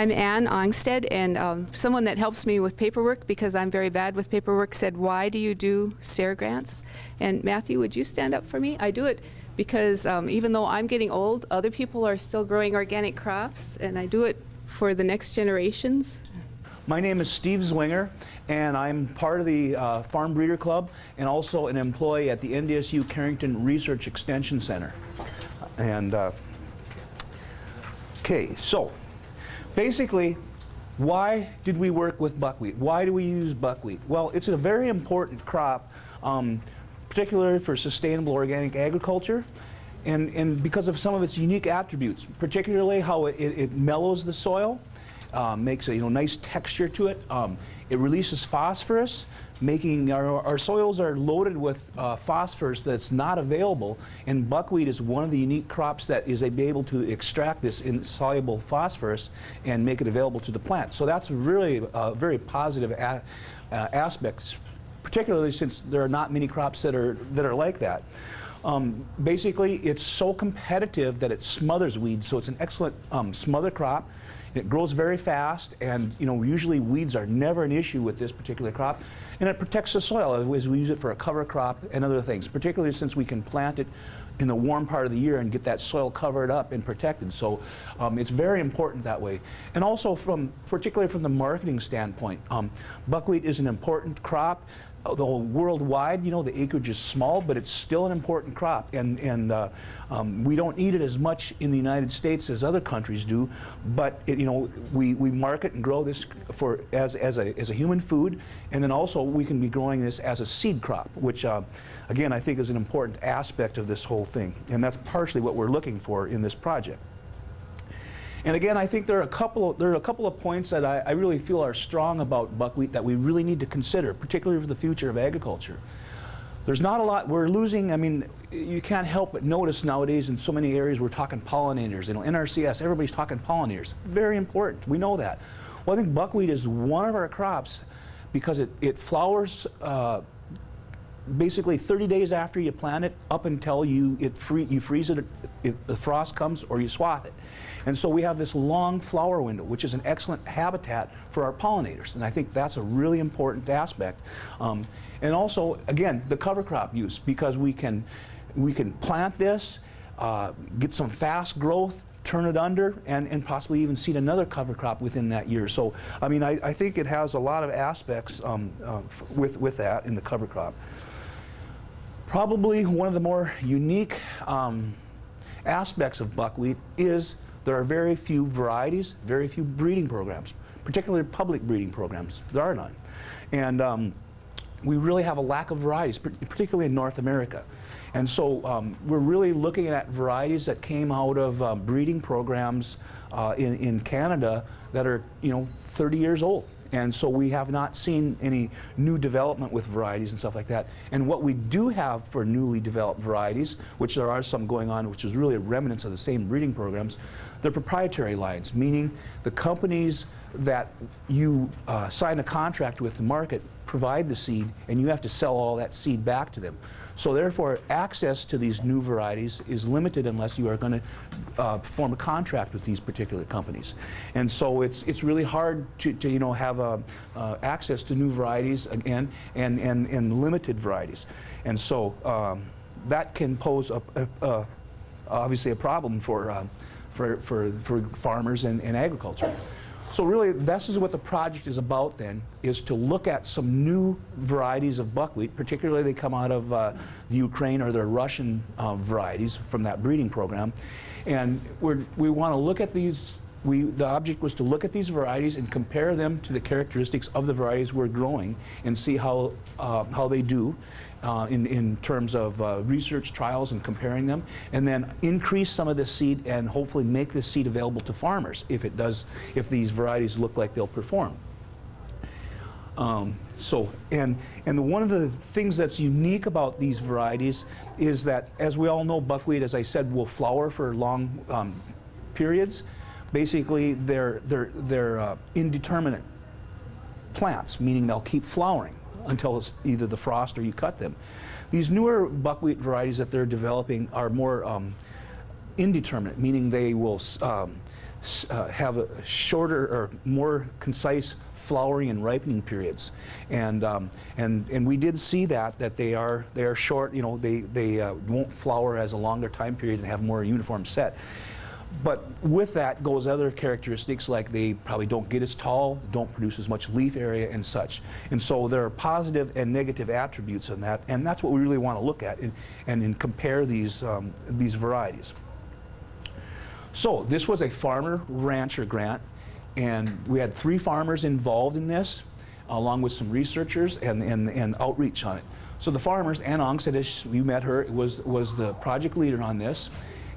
I'm Ann Ongstead, and um, someone that helps me with paperwork because I'm very bad with paperwork said, why do you do SARE grants? And Matthew, would you stand up for me? I do it because um, even though I'm getting old, other people are still growing organic crops, and I do it for the next generations. My name is Steve Zwinger, and I'm part of the uh, Farm Breeder Club and also an employee at the NDSU Carrington Research Extension Center. And, uh, okay, so basically, why did we work with buckwheat? Why do we use buckwheat? Well, it's a very important crop, um, particularly for sustainable organic agriculture. And, and because of some of its unique attributes, particularly how it, it, it mellows the soil, um, makes a you know, nice texture to it. Um, it releases phosphorus, making our, our soils are loaded with uh, phosphorus that's not available, and buckwheat is one of the unique crops that is able to extract this insoluble phosphorus and make it available to the plant. So that's really a very positive a, uh, aspect, particularly since there are not many crops that are, that are like that. Um, basically, it's so competitive that it smothers weeds, so it's an excellent um, smother crop. It grows very fast, and you know usually weeds are never an issue with this particular crop. And it protects the soil as we use it for a cover crop and other things, particularly since we can plant it in the warm part of the year and get that soil covered up and protected. So um, it's very important that way. And also from, particularly from the marketing standpoint, um, buckwheat is an important crop though worldwide, you know, the acreage is small, but it's still an important crop. And, and uh, um, we don't eat it as much in the United States as other countries do, but, it, you know, we, we market and grow this for, as, as, a, as a human food, and then also we can be growing this as a seed crop, which, uh, again, I think is an important aspect of this whole thing. And that's partially what we're looking for in this project. And again, I think there are a couple of, there are a couple of points that I, I really feel are strong about buckwheat that we really need to consider, particularly for the future of agriculture. There's not a lot, we're losing, I mean, you can't help but notice nowadays in so many areas we're talking pollinators, you know, NRCS, everybody's talking pollinators. Very important, we know that. Well, I think buckwheat is one of our crops because it, it flowers uh, basically 30 days after you plant it up until you, it free, you freeze it, if the frost comes or you swath it. And so we have this long flower window, which is an excellent habitat for our pollinators. And I think that's a really important aspect. Um, and also, again, the cover crop use, because we can, we can plant this, uh, get some fast growth, turn it under, and, and possibly even seed another cover crop within that year. So, I mean, I, I think it has a lot of aspects um, uh, with, with that in the cover crop. Probably one of the more unique um, aspects of buckwheat is there are very few varieties, very few breeding programs, particularly public breeding programs. There are none. And um, we really have a lack of varieties, particularly in North America. And so um, we're really looking at varieties that came out of um, breeding programs uh, in, in Canada that are, you know, 30 years old. And so we have not seen any new development with varieties and stuff like that. And what we do have for newly developed varieties, which there are some going on, which is really remnants of the same breeding programs, they're proprietary lines, meaning the companies that you uh, sign a contract with the market provide the seed and you have to sell all that seed back to them. So therefore, access to these new varieties is limited unless you are going to uh, form a contract with these particular companies. And so it's, it's really hard to, to you know, have uh, uh, access to new varieties again and, and, and limited varieties. And so um, that can pose a, a, a, obviously a problem for, uh, for, for, for farmers and, and agriculture. So really, this is what the project is about then, is to look at some new varieties of buckwheat, particularly they come out of uh, Ukraine or the Russian uh, varieties from that breeding program. And we're, we want to look at these, we, the object was to look at these varieties and compare them to the characteristics of the varieties we're growing and see how, uh, how they do uh, in, in terms of uh, research trials and comparing them, and then increase some of this seed and hopefully make this seed available to farmers if it does, if these varieties look like they'll perform. Um, so, and, and the, one of the things that's unique about these varieties is that, as we all know, buckwheat, as I said, will flower for long um, periods. Basically, they're, they're, they're uh, indeterminate plants, meaning they'll keep flowering until it's either the frost or you cut them. These newer buckwheat varieties that they're developing are more um, indeterminate, meaning they will um, uh, have a shorter or more concise flowering and ripening periods. And, um, and, and we did see that, that they are, they are short, you know, they, they uh, won't flower as a longer time period and have more uniform set. But with that goes other characteristics like they probably don't get as tall, don't produce as much leaf area and such. And so there are positive and negative attributes in that, and that's what we really want to look at and, and, and compare these, um, these varieties. So this was a farmer rancher grant, and we had three farmers involved in this, along with some researchers and, and, and outreach on it. So the farmers, Ann Ongstead, you met her, was, was the project leader on this,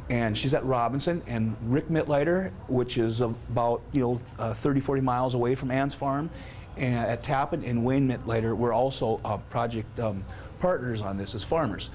and she's at Robinson, and Rick Mitleiter, which is about you know uh, 30, 40 miles away from Ann's farm, and at Tappen, and Wayne Mitleiter were also uh, project um, partners on this as farmers.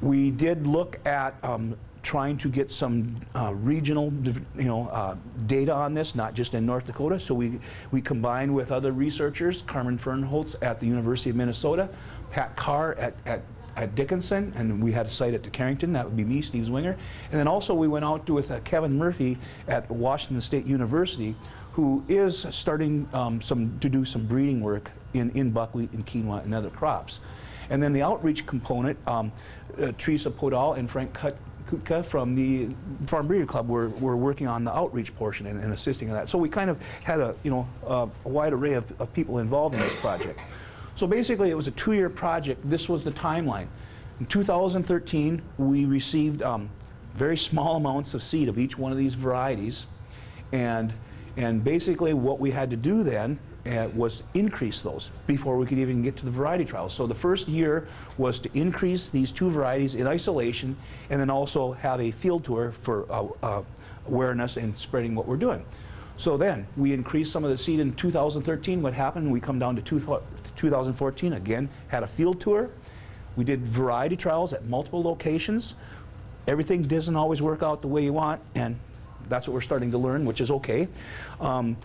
We did look at um, trying to get some uh, regional, you know, uh, data on this, not just in North Dakota. So we we combined with other researchers, Carmen Fernholz at the University of Minnesota, Pat Carr at, at at Dickinson, and we had a site at the Carrington. That would be me, Steve Zwinger. And then also we went out with uh, Kevin Murphy at Washington State University, who is starting um, some to do some breeding work in, in buckwheat and quinoa and other crops. And then the outreach component, um, uh, Teresa Podoll and Frank Kut- Kutka from the Farm Breeder Club were, were working on the outreach portion and, and assisting in that. So we kind of had a, you know, uh, a wide array of, of people involved in this project. So basically, it was a two-year project. This was the timeline. In 2013, we received um, very small amounts of seed of each one of these varieties, and and basically what we had to do then uh, was increase those before we could even get to the variety trials. So the first year was to increase these two varieties in isolation, and then also have a field tour for uh, uh, awareness and spreading what we're doing. So then, we increased some of the seed in 2013. What happened? We come down to two, 2014, again, had a field tour. We did variety trials at multiple locations. Everything doesn't always work out the way you want, and that's what we're starting to learn, which is okay. Um,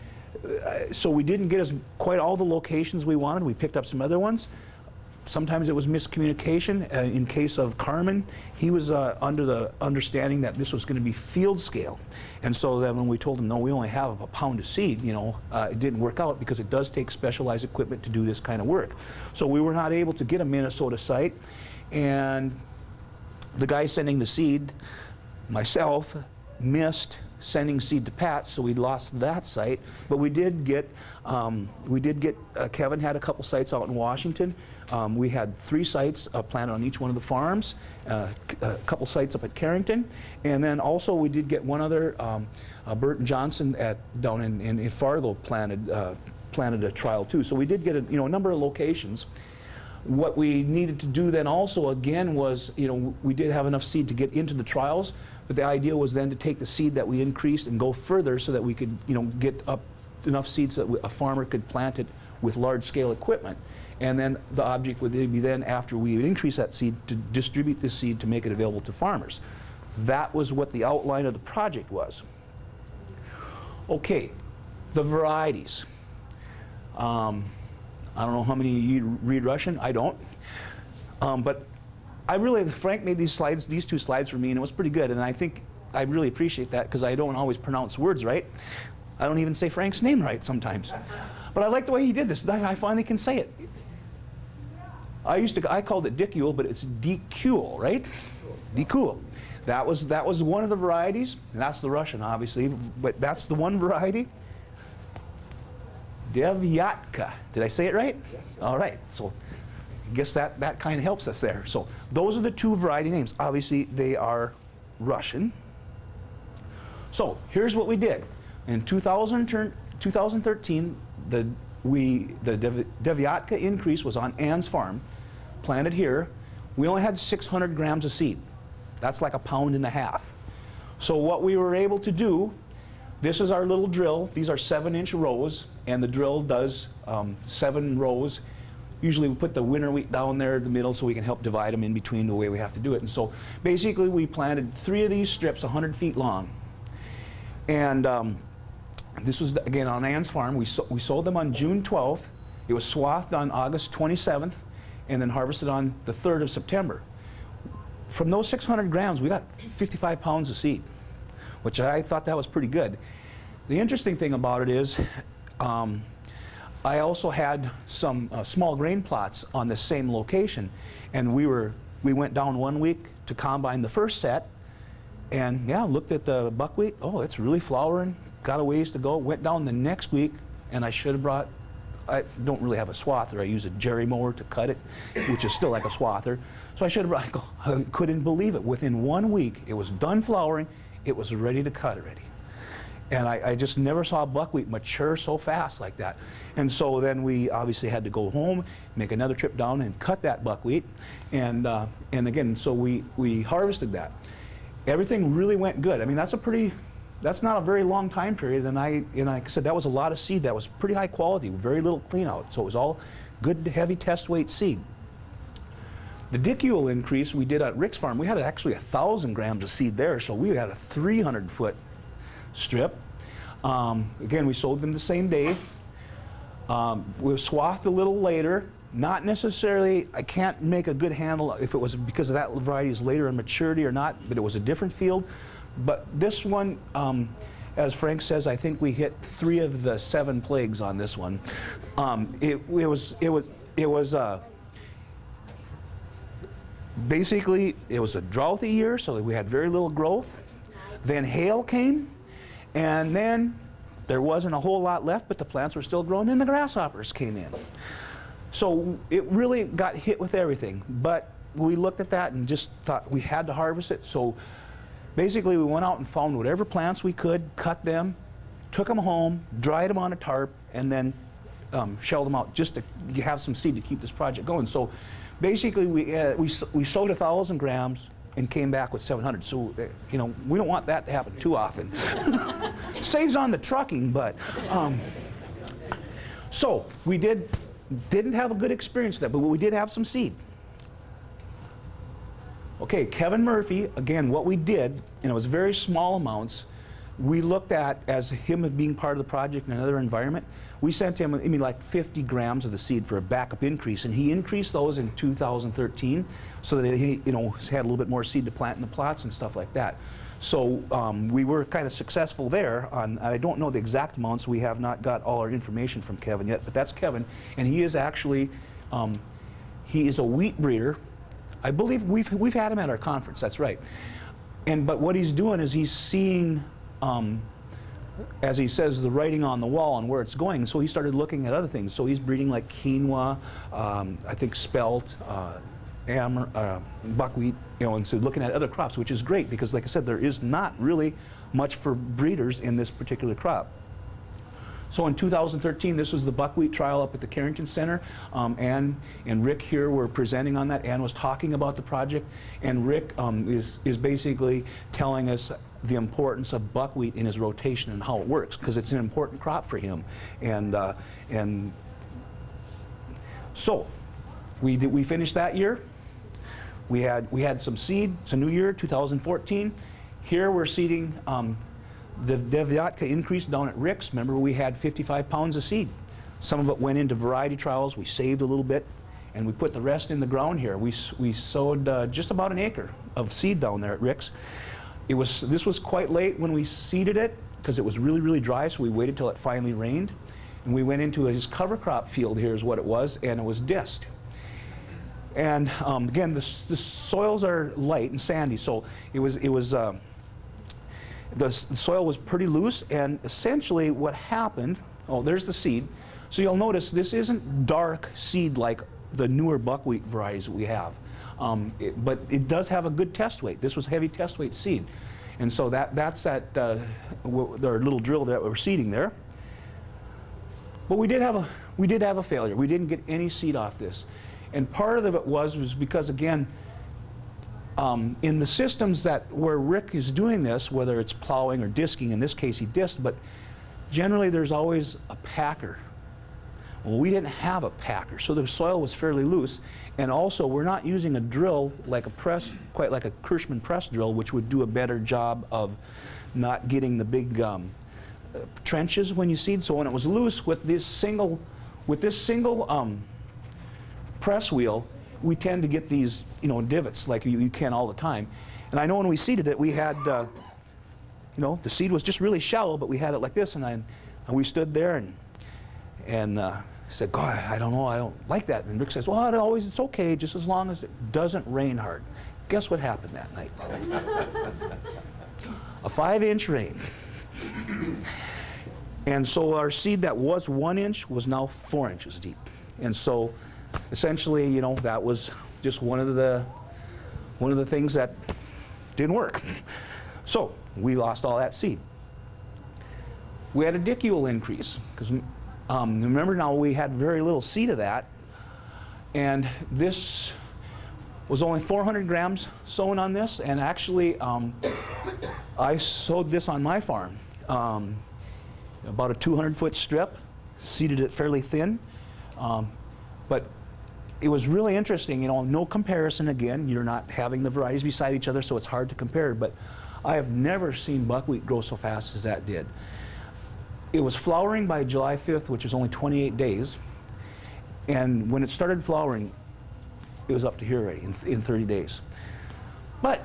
uh, so we didn't get as quite all the locations we wanted. We picked up some other ones. Sometimes it was miscommunication. Uh, in case of Carmen, he was uh, under the understanding that this was going to be field scale. And so then when we told him, no, we only have a pound of seed, you know, uh, it didn't work out because it does take specialized equipment to do this kind of work. So we were not able to get a Minnesota site. And the guy sending the seed, myself, missed sending seed to Pat, so we lost that site. But we did get, um, we did get, uh, Kevin had a couple sites out in Washington. Um, we had three sites uh, planted on each one of the farms, uh, a couple sites up at Carrington, and then also we did get one other, um, uh, Burton Johnson at, down in, in in Fargo planted, uh, planted a trial too. So we did get a, you know, a number of locations. What we needed to do then also again was, you know, we did have enough seed to get into the trials, but the idea was then to take the seed that we increased and go further so that we could, you know, get up enough seeds that a farmer could plant it with large scale equipment. And then the object would be then, after we increase that seed, to distribute this seed to make it available to farmers. That was what the outline of the project was. Okay, the varieties. Um, I don't know how many of you read Russian. I don't. Um, but I really, Frank made these slides, these two slides for me, and it was pretty good. And I think I really appreciate that because I don't always pronounce words right. I don't even say Frank's name right sometimes. But I like the way he did this. I finally can say it. I used to, I called it Dicule, but it's Decule, right? Decule. That was, that was one of the varieties, and that's the Russian, obviously, but that's the one variety. Devyatka. Did I say it right? Yes. All right. So I guess that, that kind of helps us there. So those are the two variety names. Obviously, they are Russian. So here's what we did. In 2000, turn- 2013, the, we, the Dev- Devyatka increase was on Ann's farm, planted here. We only had 600 grams of seed. That's like a pound and a half. So what we were able to do, this is our little drill. These are seven inch rows, and the drill does um, seven rows. Usually we put the winter wheat down there in the middle so we can help divide them in between the way we have to do it. And so basically we planted three of these strips 100 feet long. And um, this was, again, on Ann's farm. We, so, we sold them on June 12th. It was swathed on August 27th and then harvested on the 3rd of September. From those 600 grams, we got 55 pounds of seed, which I thought that was pretty good. The interesting thing about it is, um, I also had some uh, small grain plots on the same location, and we were we went down one week to combine the first set, and yeah, looked at the buckwheat. Oh, it's really flowering. Got a ways to go. Went down the next week, and I should have brought. I don't really have a swather. I use a jerry mower to cut it, which is still like a swather. So I should have. I, couldn't believe it. Within one week, it was done flowering. It was ready to cut already. And I, I, just never saw buckwheat mature so fast like that. And so then we obviously had to go home, make another trip down and cut that buckwheat. And, uh, and again, so we, we harvested that. Everything really went good. I mean, that's a pretty, that's not a very long time period. And I, and like I said, that was a lot of seed. That was pretty high quality, very little clean out. So it was all good, heavy test weight seed. The dicule increase we did at Rick's farm, we had actually a thousand grams of seed there. So we had a 300 foot strip. Um, again, we sold them the same day. Um, we were swathed a little later. Not necessarily, I can't make a good handle if it was because of that variety is later in maturity or not, but it was a different field. But this one, um, as Frank says, I think we hit three of the seven plagues on this one. Um, it, it, was, it was, it was uh, basically, it was a droughty year, so we had very little growth. Then hail came, and then there wasn't a whole lot left, but the plants were still growing. Then the grasshoppers came in. So it really got hit with everything. But we looked at that and just thought we had to harvest it. So basically, we went out and found whatever plants we could, cut them, took them home, dried them on a tarp, and then um, shelled them out just to have some seed to keep this project going. So basically, we, uh, we, we sowed a 1,000 grams and came back with 700. So, uh, you know, we don't want that to happen too often. Saves on the trucking, but. Um, so, we did, didn't have a good experience with that, but we did have some seed. Okay, Kevin Murphy, again, what we did, and it was very small amounts, we looked at as him being part of the project in another environment. We sent him, I mean, like 50 grams of the seed for a backup increase, and he increased those in 2013 so that he, you know, had a little bit more seed to plant in the plots and stuff like that. So um, we were kind of successful there. On, I don't know the exact amounts. We have not got all our information from Kevin yet, but that's Kevin, and he is actually, um, he is a wheat breeder. I believe we've we've had him at our conference. That's right. And but what he's doing is he's seeing um, as he says, the writing on the wall and where it's going. So he started looking at other things. So he's breeding like quinoa, um, I think spelt, uh, uh, buckwheat, you know, and so looking at other crops, which is great because, like I said, there is not really much for breeders in this particular crop. So in 2013, this was the buckwheat trial up at the Carrington Center. Um, Ann and Rick here were presenting on that. Ann was talking about the project, and Rick um, is, is basically telling us the importance of buckwheat in his rotation and how it works, because it's an important crop for him. And, uh, and so, we, did, we finished that year. We had, we had some seed. It's a new year, 2014. Here we're seeding um, the Devyatka increase down at Rick's. Remember, we had 55 pounds of seed. Some of it went into variety trials. We saved a little bit, and we put the rest in the ground here. We, we sowed uh, just about an acre of seed down there at Rick's. It was, this was quite late when we seeded it because it was really, really dry, so we waited till it finally rained. And we went into his cover crop field here is what it was, and it was disc. And um, again, the, the, soils are light and sandy, so it was, it was uh, the soil was pretty loose, and essentially what happened, oh, there's the seed. So you'll notice this isn't dark seed like the newer buckwheat varieties we have. Um, it, but it does have a good test weight. This was heavy test weight seed. And so that, that's that, uh, our little drill that we're seeding there. But we did, have a, we did have a failure. We didn't get any seed off this. And part of it was, was because, again, um, in the systems that where Rick is doing this, whether it's plowing or disking, in this case he disked, but generally there's always a packer well, we didn't have a packer, so the soil was fairly loose. And also, we're not using a drill like a press, quite like a Kirschman press drill, which would do a better job of not getting the big um, uh, trenches when you seed. So when it was loose with this single, with this single um, press wheel, we tend to get these, you know, divots like you, you, can all the time. And I know when we seeded it, we had uh, you know, the seed was just really shallow, but we had it like this, and, I, and we stood there and, and uh, said, God, I don't know, I don't like that. And Rick says, well, it always, it's okay, just as long as it doesn't rain hard. Guess what happened that night? A five inch rain. And so our seed that was one inch was now four inches deep. And so essentially, you know, that was just one of the, one of the things that didn't work. So we lost all that seed. We had a dicule increase because um, remember now we had very little seed of that. And this was only 400 grams sown on this. And actually, um, I sowed this on my farm. Um, about a 200 foot strip, seeded it fairly thin. Um, but it was really interesting, you know, no comparison again. You're not having the varieties beside each other, so it's hard to compare. But I have never seen buckwheat grow so fast as that did. It was flowering by July 5th, which is only 28 days. And when it started flowering, it was up to here already in, in 30 days. But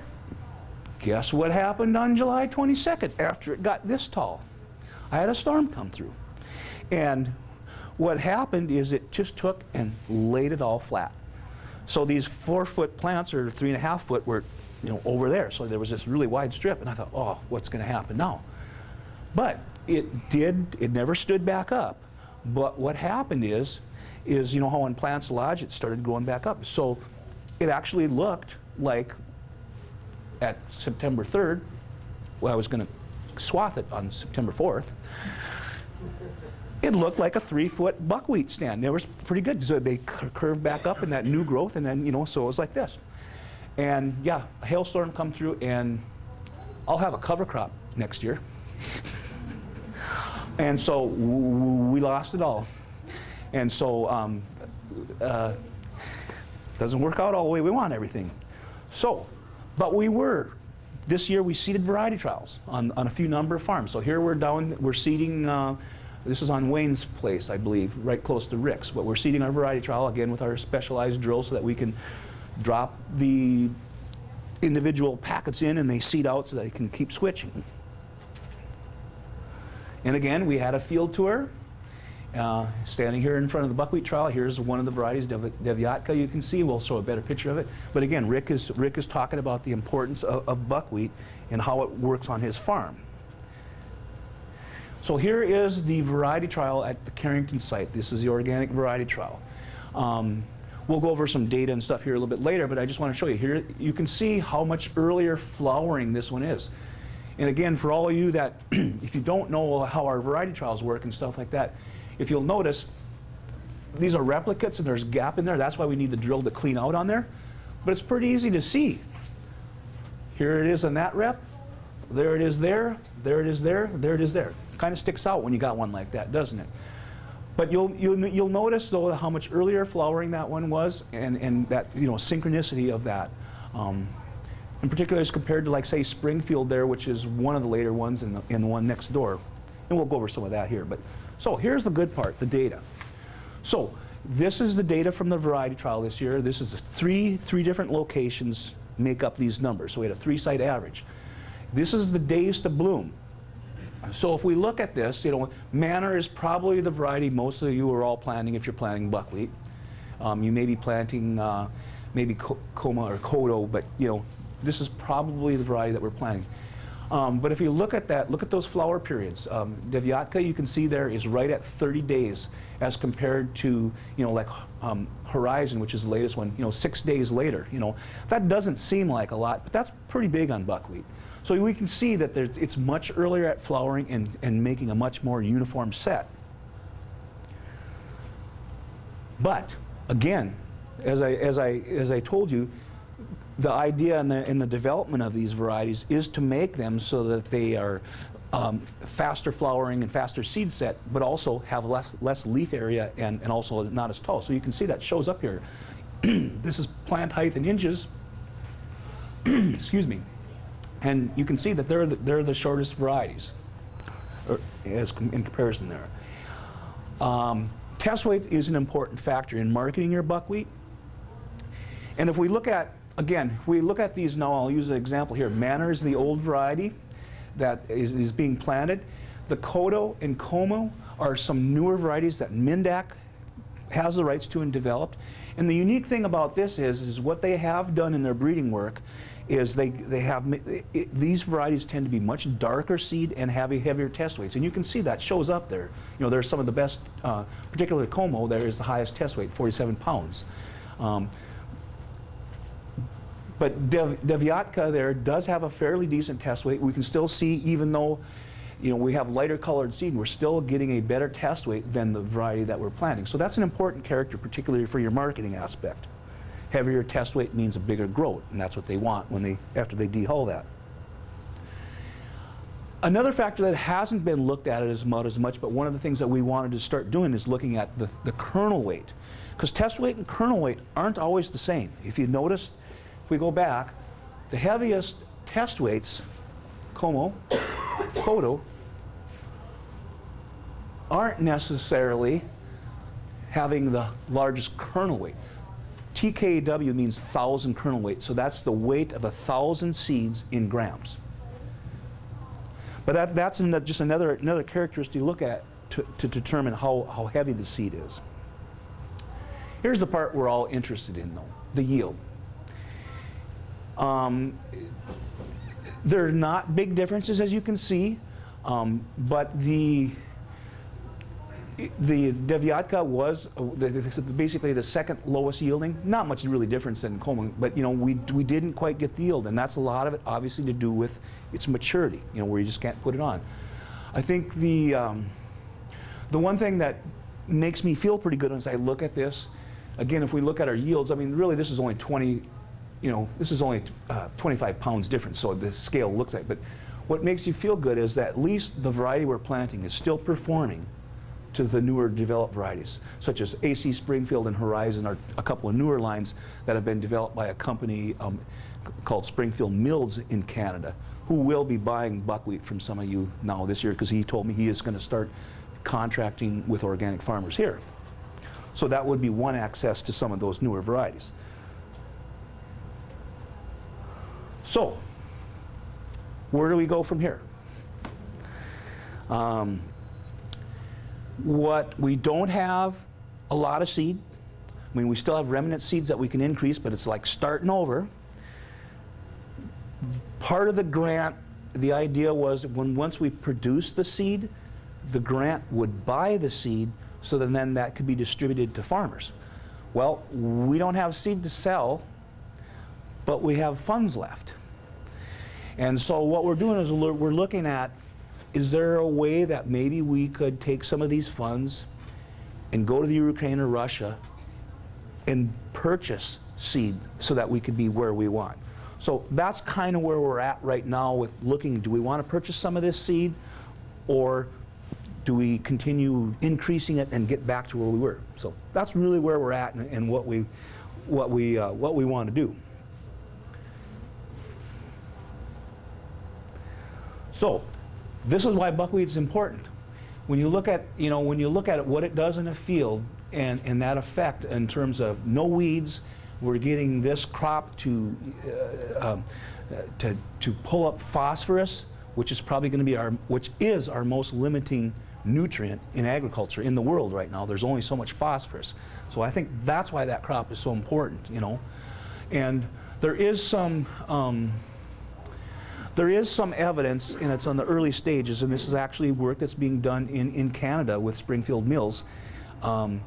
guess what happened on July 22nd after it got this tall? I had a storm come through. And what happened is it just took and laid it all flat. So these four foot plants or three and a half foot were you know, over there. So there was this really wide strip and I thought, oh, what's going to happen now? But it did, it never stood back up. But what happened is, is you know how when plants lodge, it started growing back up. So it actually looked like at September 3rd, well, I was going to swath it on September 4th. It looked like a three-foot buckwheat stand. It was pretty good. So they cur- curved back up in that new growth, and then you know, so it was like this. And yeah, a hailstorm come through, and I'll have a cover crop next year. and so we lost it all. And so um, uh, doesn't work out all the way we want everything. So, but we were. This year we seeded variety trials on, on a few number of farms. So here we're down, we're seeding, uh, this is on Wayne's place, I believe, right close to Rick's. But we're seeding our variety trial again with our specialized drill so that we can drop the individual packets in and they seed out so they can keep switching. And again, we had a field tour. Uh, standing here in front of the buckwheat trial, here's one of the varieties, Dev- Devyatka, you can see. We'll show a better picture of it. But again, Rick is, Rick is talking about the importance of, of buckwheat and how it works on his farm. So here is the variety trial at the Carrington site. This is the organic variety trial. Um, we'll go over some data and stuff here a little bit later, but I just want to show you. Here you can see how much earlier flowering this one is. And again, for all of you that, if you don't know how our variety trials work and stuff like that, if you'll notice, these are replicates and there's a gap in there. That's why we need the drill to clean out on there. But it's pretty easy to see. Here it is in that rep. There it is there. There it is there. There it is there. Kind of sticks out when you got one like that, doesn't it? But you'll, you'll, you'll notice, though, how much earlier flowering that one was and, and that, you know, synchronicity of that. Um, in particular, as compared to, like, say, Springfield there, which is one of the later ones and the, and the one next door. And we'll go over some of that here. But So here's the good part, the data. So this is the data from the variety trial this year. This is three, three different locations make up these numbers. So we had a three-site average. This is the days to bloom. So if we look at this, you know, Manor is probably the variety most of you are all planting if you're planting buckwheat. Um, you may be planting uh, maybe Co- Koma or Koto, but you know, this is probably the variety that we're planting. Um, but if you look at that, look at those flower periods. Um, Devyatka, you can see there, is right at 30 days as compared to, you know, like um, Horizon, which is the latest one, you know, six days later. You know, that doesn't seem like a lot, but that's pretty big on buckwheat. So we can see that it's much earlier at flowering and, and making a much more uniform set. But again, as I, as I, as I told you, the idea in the, in the development of these varieties is to make them so that they are um, faster flowering and faster seed set, but also have less, less leaf area and, and also not as tall. So you can see that shows up here. this is plant height in inches. Excuse me. And you can see that they're the, they're the shortest varieties as in comparison there. Um, test weight is an important factor in marketing your buckwheat. And if we look at, again, if we look at these now, I'll use an example here. Manor is the old variety. that is, is being planted. The Koto and Koma are some newer varieties that Minn-Dak has the rights to and developed. And the unique thing about this is, is what they have done in their breeding work is they, they have, it, these varieties tend to be much darker seed and have a heavier test weights. And you can see that shows up there. You know, there's some of the best, uh, particularly Koma, there is the highest test weight, 47 pounds. Um, but Dev, there does have a fairly decent test weight. We can still see, even though you know, we have lighter colored seed, we're still getting a better test weight than the variety that we're planting. So that's an important character, particularly for your marketing aspect. Heavier test weight means a bigger groat, and that's what they want when they, after they dehull that. Another factor that hasn't been looked at as much, but one of the things that we wanted to start doing is looking at the, the kernel weight. Because test weight and kernel weight aren't always the same. If you notice, if we go back, the heaviest test weights, Koma, Koto, aren't necessarily having the largest kernel weight. TKW means thousand kernel weight, so that's the weight of a thousand seeds in grams. But that, that's an, just another, another characteristic to look at to, to determine how, how heavy the seed is. Here's the part we're all interested in, though the yield. Um, there are not big differences, as you can see, um, but the the Devyatka was uh, basically the second lowest yielding. Not much really difference than Coleman, but you know we we didn't quite get the yield, and that's a lot of it obviously to do with its maturity. You know where you just can't put it on. I think the um, the one thing that makes me feel pretty good as I look at this, again, if we look at our yields, I mean, really this is only 20, you know, this is only uh, 25 pounds difference, so the scale looks like. But what makes you feel good is that at least the variety we're planting is still performing to the newer developed varieties, such as AC Springfield and Horizon are a couple of newer lines that have been developed by a company um, called Springfield Mills in Canada, who will be buying buckwheat from some of you now this year because he told me he is going to start contracting with organic farmers here. So that would be one access to some of those newer varieties. So, where do we go from here? Um, what we don't have a lot of seed. I mean, we still have remnant seeds that we can increase, but it's like starting over. Part of the grant, the idea was when once we produce the seed, the grant would buy the seed so that then that could be distributed to farmers. Well, we don't have seed to sell, but we have funds left. And so what we're doing is we're we're looking at, is there a way that maybe we could take some of these funds and go to the Ukraine or Russia and purchase seed so that we could be where we want? So that's kind of where we're at right now with looking, do we want to purchase some of this seed or do we continue increasing it and get back to where we were? So that's really where we're at and, and what we, what we, uh, what we want to do. So, this is why buckwheat is important. When you look at, you know, when you look at it, what it does in a field and, and that effect in terms of no weeds, we're getting this crop to, uh, um, uh, to, to pull up phosphorus, which is probably going to be our, which is our most limiting nutrient in agriculture in the world right now. There's only so much phosphorus. So I think that's why that crop is so important, you know. And there is some, um, there is some evidence, and it's on the early stages, and this is actually work that's being done in, in Canada with Springfield Mills, um,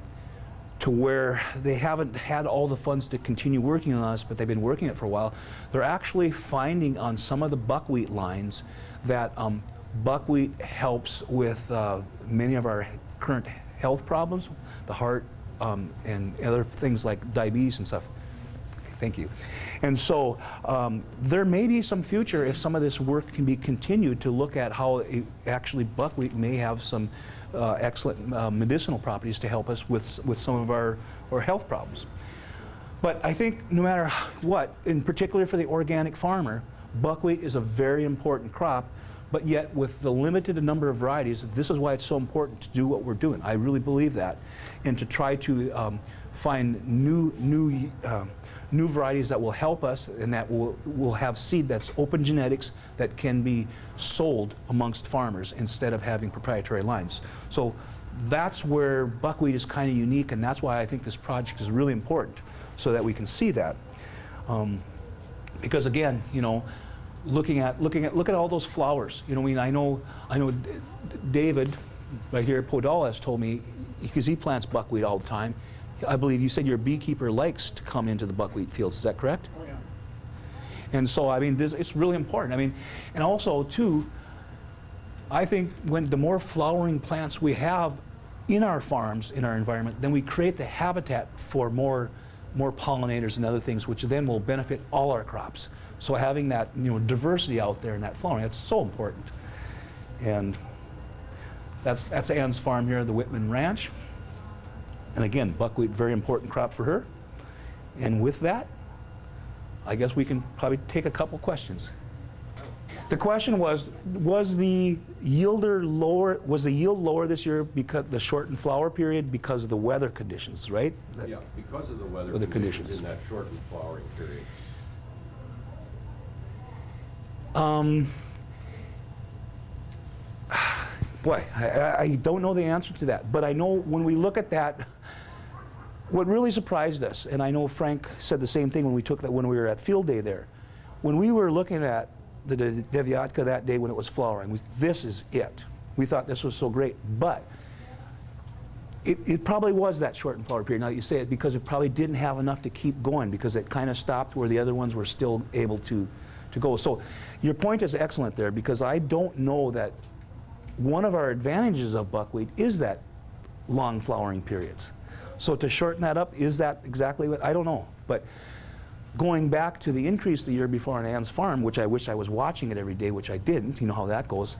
to where they haven't had all the funds to continue working on this, but they've been working it for a while. They're actually finding on some of the buckwheat lines that um, buckwheat helps with uh, many of our current health problems, the heart um, and other things like diabetes and stuff. Thank you. And so um, there may be some future if some of this work can be continued to look at how it, actually buckwheat may have some uh, excellent uh, medicinal properties to help us with, with some of our, our health problems. But I think no matter what, in particular for the organic farmer, buckwheat is a very important crop, but yet with the limited number of varieties, this is why it's so important to do what we're doing. I really believe that. And to try to um, find new, new, um, new varieties that will help us and that will, will have seed that's open genetics that can be sold amongst farmers instead of having proprietary lines. So that's where buckwheat is kind of unique and that's why I think this project is really important so that we can see that. Um, because again, you know, looking at looking at look at all those flowers. You know, I mean, I know I know David right here at Podoll has told me because he plants buckwheat all the time. I believe you said your beekeeper likes to come into the buckwheat fields. Is that correct? Oh, yeah. And so, I mean, this, it's really important. I mean, and also, too, I think when the more flowering plants we have in our farms, in our environment, then we create the habitat for more, more pollinators and other things, which then will benefit all our crops. So having that, you know, diversity out there in that flowering, that's so important. And that's, that's Ann's farm here, the Whitman Ranch. And again, buckwheat, very important crop for her. And with that, I guess we can probably take a couple questions. The question was, was the yielder lower, was the yield lower this year because the shortened flower period because of the weather conditions, right? That- Yeah, because of the weather Weather conditions conditions. in that shortened flowering period. Um, boy, I- I, I don't know the answer to that, but I know when we look at that, what really surprised us, and I know Frank said the same thing when we took that when we were at field day there, when we were looking at the De- Devyatka that day when it was flowering, we, this is it. We thought this was so great, but it, it probably was that shortened flower period. Now that you say it, because it probably didn't have enough to keep going because it kind of stopped where the other ones were still able to, to go. So your point is excellent there because I don't know that one of our advantages of buckwheat is that long flowering periods. So to shorten that up, is that exactly what, I don't know. But going back to the increase the year before on Ann's farm, which I wish I was watching it every day, which I didn't, you know how that goes.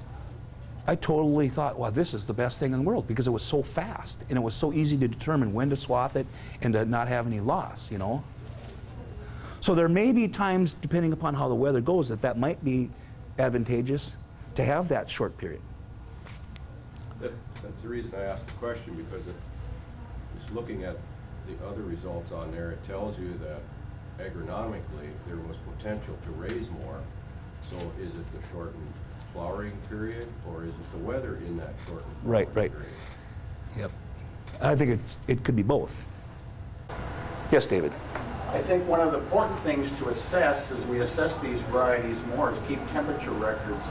I totally thought, wow, this is the best thing in the world because it was so fast and it was so easy to determine when to swath it and to not have any loss, you know. So there may be times, depending upon how the weather goes, that that might be advantageous to have that short period. That, that's the reason I asked the question, because it, looking at the other results on there, it tells you that agronomically, there was potential to raise more. So is it the shortened flowering period, or is it the weather in that shortened flowering Right, right. period? Yep. I think it, it could be both. Yes, David? I think one of the important things to assess as we assess these varieties more is keep temperature records.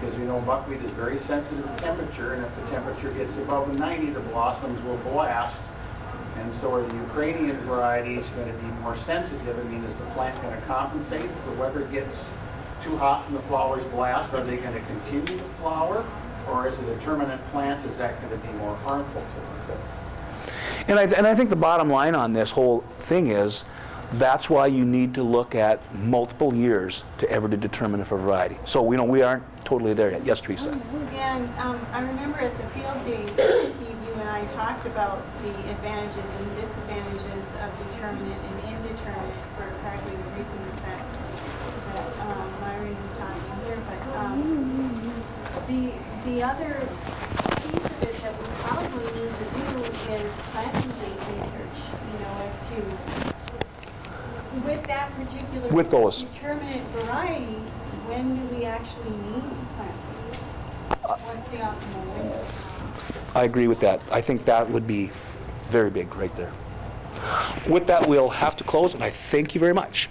Because you know buckwheat is very sensitive to temperature, and if the temperature gets above 90, the blossoms will blast. And so are the Ukrainian varieties going to be more sensitive? I mean, is the plant going to compensate if the weather gets too hot and the flowers blast? Are they going to continue to flower? Or is it a terminant plant? Is that going to be more harmful to them? And I, and I think the bottom line on this whole thing is that's why you need to look at multiple years to ever to determine if a variety. So, you know, we aren't totally there yet. Yes, Teresa? And um, I remember at the field day, Steve, you and I talked about the advantages and disadvantages of determinate and indeterminate for exactly the reasons that, that um, Myron was talking here. But um, the, the other piece of it that we probably need to do is planting date research, you know, as to with that particular With those. determinate variety, when do we actually need to plant? What's the optimal window? I agree with that. I think that would be very big right there. With that, we'll have to close, and I thank you very much.